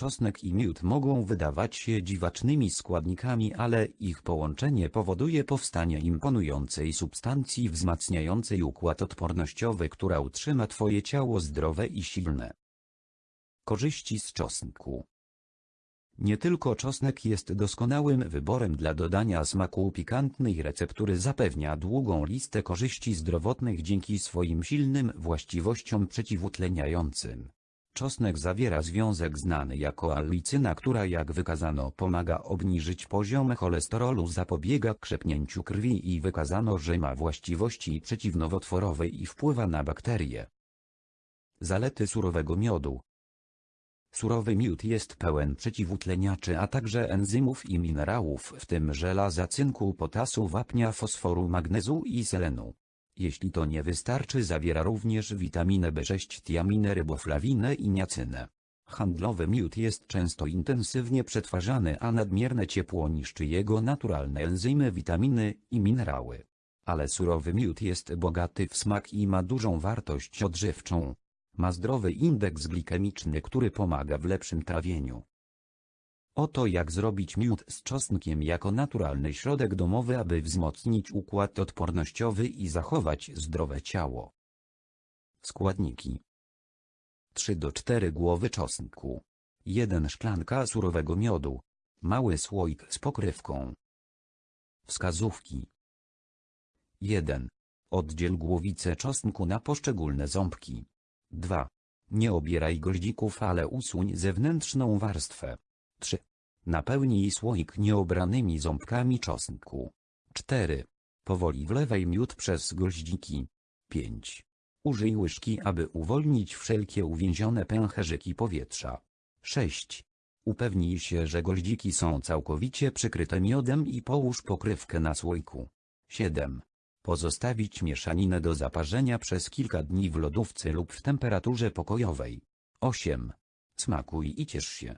Czosnek i miód mogą wydawać się dziwacznymi składnikami, ale ich połączenie powoduje powstanie imponującej substancji wzmacniającej układ odpornościowy, która utrzyma Twoje ciało zdrowe i silne. Korzyści z czosnku Nie tylko czosnek jest doskonałym wyborem dla dodania smaku pikantnej receptury zapewnia długą listę korzyści zdrowotnych dzięki swoim silnym właściwościom przeciwutleniającym. Czosnek zawiera związek znany jako allicyna, która jak wykazano pomaga obniżyć poziom cholesterolu, zapobiega krzepnięciu krwi i wykazano, że ma właściwości przeciwnowotworowe i wpływa na bakterie. Zalety surowego miodu Surowy miód jest pełen przeciwutleniaczy, a także enzymów i minerałów, w tym żelaza, cynku, potasu, wapnia, fosforu, magnezu i selenu. Jeśli to nie wystarczy zawiera również witaminę B6, tiaminę, ryboflawinę i niacynę. Handlowy miód jest często intensywnie przetwarzany, a nadmierne ciepło niszczy jego naturalne enzymy, witaminy i minerały. Ale surowy miód jest bogaty w smak i ma dużą wartość odżywczą. Ma zdrowy indeks glikemiczny, który pomaga w lepszym trawieniu. Oto jak zrobić miód z czosnkiem jako naturalny środek domowy, aby wzmocnić układ odpornościowy i zachować zdrowe ciało. Składniki 3 do 4 głowy czosnku 1 szklanka surowego miodu Mały słoik z pokrywką Wskazówki 1. Oddziel głowicę czosnku na poszczególne ząbki 2. Nie obieraj goździków, ale usuń zewnętrzną warstwę 3. Napełnij słoik nieobranymi ząbkami czosnku. 4. Powoli wlewaj miód przez goździki. 5. Użyj łyżki, aby uwolnić wszelkie uwięzione pęcherzyki powietrza. 6. Upewnij się, że goździki są całkowicie przykryte miodem i połóż pokrywkę na słoiku. 7. Pozostawić mieszaninę do zaparzenia przez kilka dni w lodówce lub w temperaturze pokojowej. 8. Smakuj i ciesz się.